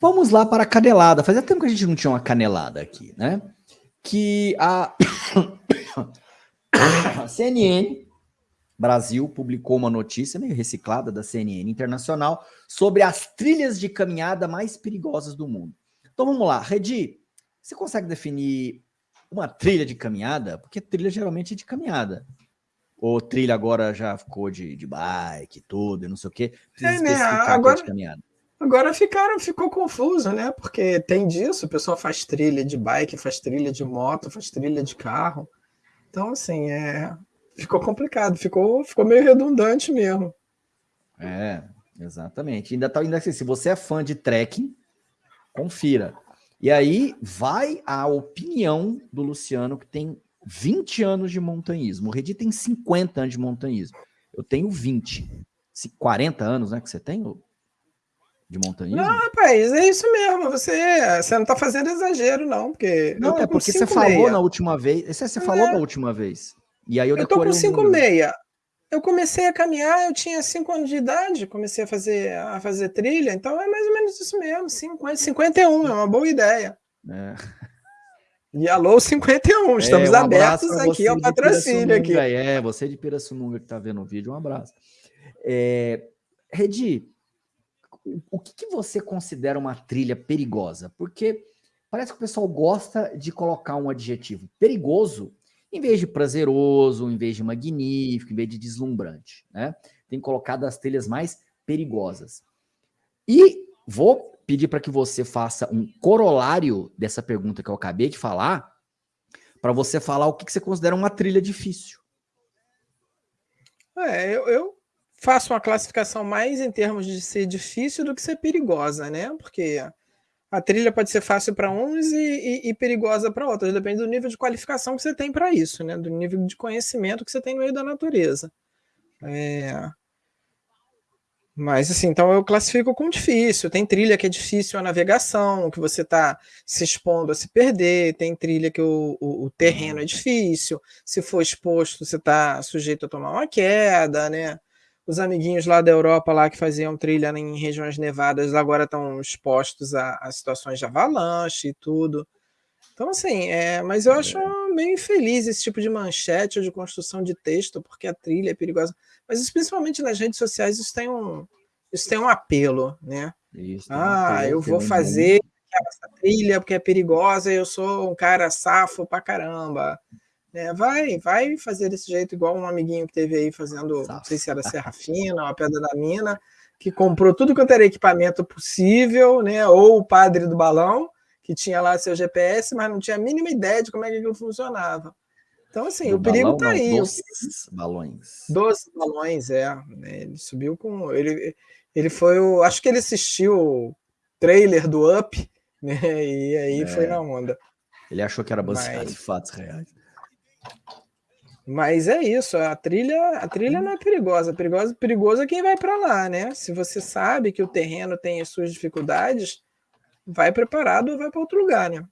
Vamos lá para a canelada. Fazia tempo que a gente não tinha uma canelada aqui, né? Que a CNN Brasil publicou uma notícia meio reciclada da CNN Internacional sobre as trilhas de caminhada mais perigosas do mundo. Então vamos lá, Redi, você consegue definir uma trilha de caminhada? Porque trilha geralmente é de caminhada. Ou trilha agora já ficou de, de bike, tudo, não sei o quê. Precisa é, né? agora, de caminhada. Agora ficaram, ficou confuso, né? Porque tem disso, o pessoal faz trilha de bike, faz trilha de moto, faz trilha de carro. Então, assim, é, ficou complicado, ficou, ficou meio redundante mesmo. É, exatamente. Ainda tá ainda assim, se você é fã de trekking, confira. E aí vai a opinião do Luciano, que tem 20 anos de montanhismo. O Redi tem 50 anos de montanhismo. Eu tenho 20. 40 anos, né, que você tem, de montanhismo? Não, rapaz, é isso mesmo. Você, você não está fazendo exagero, não, porque. Não, é porque você falou meia. na última vez. Você, você falou é. da última vez. E aí eu, eu tô com 5,6. Eu comecei a caminhar, eu tinha 5 anos de idade, comecei a fazer, a fazer trilha, então é mais ou menos isso mesmo, 50, 51, é uma boa ideia. É. E alô 51, estamos é, um abertos aqui ao patrocínio aqui. É, você de Pirassununga que está vendo o vídeo, um abraço. É, Redi, o que, que você considera uma trilha perigosa? Porque parece que o pessoal gosta de colocar um adjetivo perigoso em vez de prazeroso, em vez de magnífico, em vez de deslumbrante, né? Tem colocado as trilhas mais perigosas. E vou pedir para que você faça um corolário dessa pergunta que eu acabei de falar, para você falar o que, que você considera uma trilha difícil. É, eu, eu faço uma classificação mais em termos de ser difícil do que ser perigosa, né? Porque a trilha pode ser fácil para uns e, e, e perigosa para outros, depende do nível de qualificação que você tem para isso, né? do nível de conhecimento que você tem no meio da natureza. É... Mas assim, então eu classifico como difícil. Tem trilha que é difícil a navegação, que você está se expondo a se perder, tem trilha que o, o, o terreno é difícil, se for exposto, você está sujeito a tomar uma queda, né? Os amiguinhos lá da Europa lá que faziam trilha em regiões nevadas agora estão expostos a, a situações de avalanche e tudo. Então, assim, é, mas eu acho é. meio infeliz esse tipo de manchete ou de construção de texto, porque a trilha é perigosa. Mas isso, principalmente nas redes sociais, isso tem um, isso tem um apelo, né? Isso, ah, eu vou fazer essa trilha porque é perigosa, eu sou um cara safo pra caramba. É, vai, vai fazer desse jeito, igual um amiguinho que teve aí fazendo, não sei se era Serra Fina, uma Pedra da Mina, que comprou tudo quanto era equipamento possível, né? Ou o padre do balão, que tinha lá seu GPS, mas não tinha a mínima ideia de como é que aquilo funcionava. Então, assim, do o perigo está aí. Doze balões. Doze balões, é. Né, ele subiu com. Ele, ele foi o. Acho que ele assistiu o trailer do Up, né? E aí é. foi na onda. Ele achou que era baseado Mas... em fatos reais. Mas é isso, a trilha, a trilha não é perigosa, perigosa, perigoso é quem vai para lá, né? Se você sabe que o terreno tem as suas dificuldades, vai preparado ou vai para outro lugar, né?